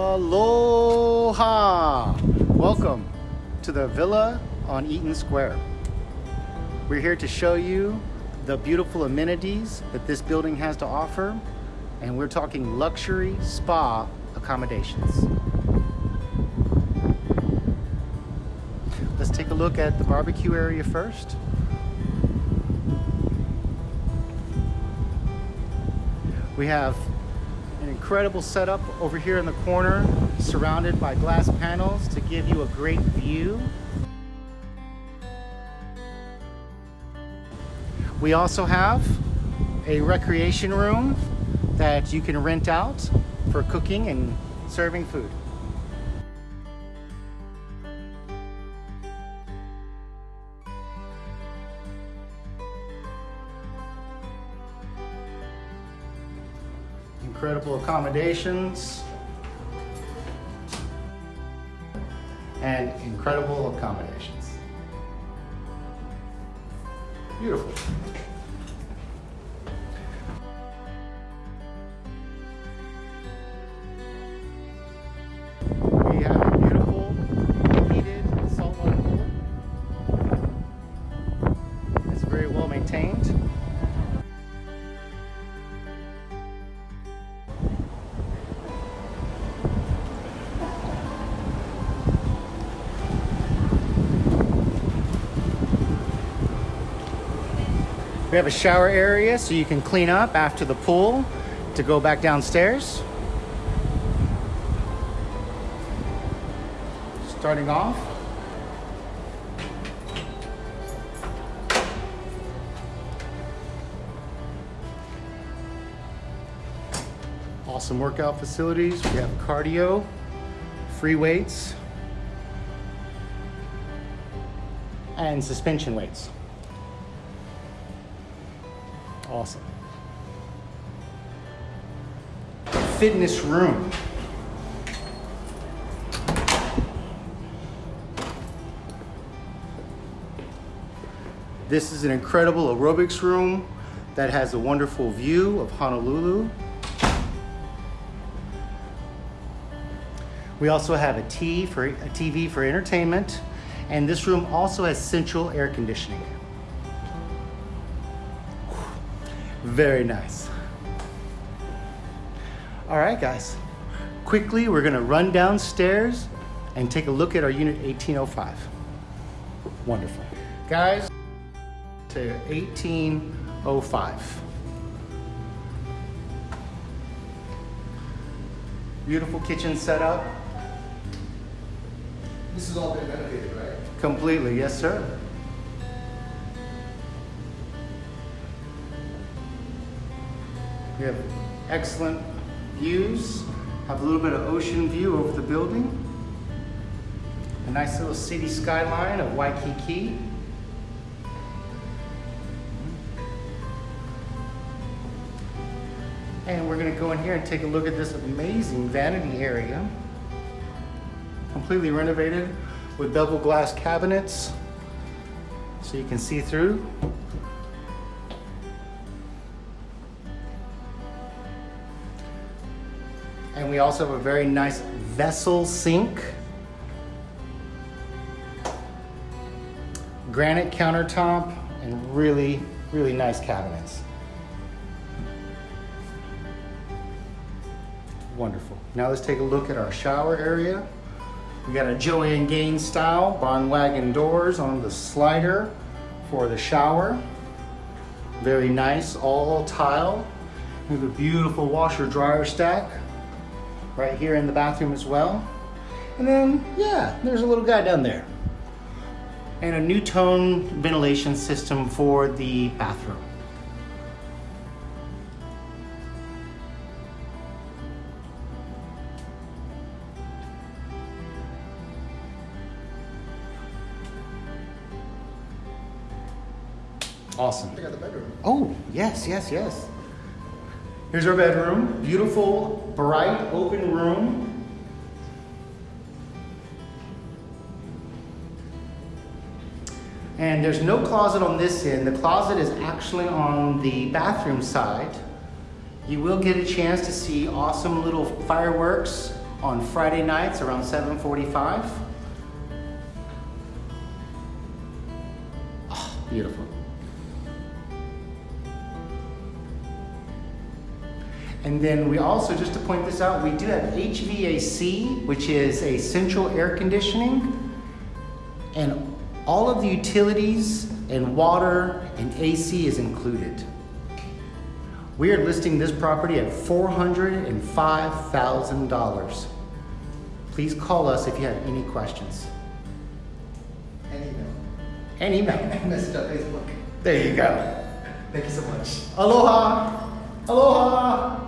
Aloha! Welcome to the Villa on Eaton Square. We're here to show you the beautiful amenities that this building has to offer and we're talking luxury spa accommodations. Let's take a look at the barbecue area first. We have an incredible setup over here in the corner, surrounded by glass panels to give you a great view. We also have a recreation room that you can rent out for cooking and serving food. Incredible accommodations and incredible accommodations. Beautiful. We have a shower area so you can clean up after the pool to go back downstairs. Starting off. Awesome workout facilities. We have cardio, free weights, and suspension weights. Awesome. Fitness room. This is an incredible aerobics room that has a wonderful view of Honolulu. We also have a, tea for, a TV for entertainment, and this room also has central air conditioning. Very nice. All right, guys. Quickly, we're gonna run downstairs and take a look at our unit 1805. Wonderful. Guys, to 1805. Beautiful kitchen setup. This has all been renovated, right? Completely, yes, sir. We have excellent views, have a little bit of ocean view over the building. A nice little city skyline of Waikiki. And we're gonna go in here and take a look at this amazing vanity area. Completely renovated with double glass cabinets so you can see through. And we also have a very nice vessel sink. Granite countertop and really, really nice cabinets. Wonderful. Now let's take a look at our shower area. We got a Joanna Gaines style barn wagon doors on the slider for the shower. Very nice, all tile. We have a beautiful washer dryer stack right here in the bathroom as well. And then, yeah, there's a little guy down there. And a new tone ventilation system for the bathroom. Awesome. Check out the bedroom. Oh, yes, yes, yes. Here's our bedroom. Beautiful, bright, open room. And there's no closet on this end. The closet is actually on the bathroom side. You will get a chance to see awesome little fireworks on Friday nights around 7:45. Oh, ah, beautiful. And then we also, just to point this out, we do have HVAC, which is a central air conditioning. And all of the utilities and water and AC is included. We are listing this property at $405,000. Please call us if you have any questions. And email. And email. Message on Facebook. There you go. Thank you so much. Aloha! Aloha!